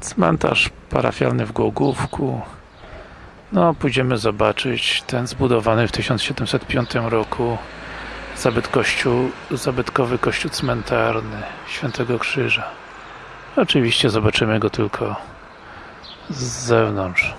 Cmentarz parafialny w Głogówku. No, pójdziemy zobaczyć ten zbudowany w 1705 roku zabyt kościół, zabytkowy kościół cmentarny Świętego Krzyża. Oczywiście zobaczymy go tylko z zewnątrz.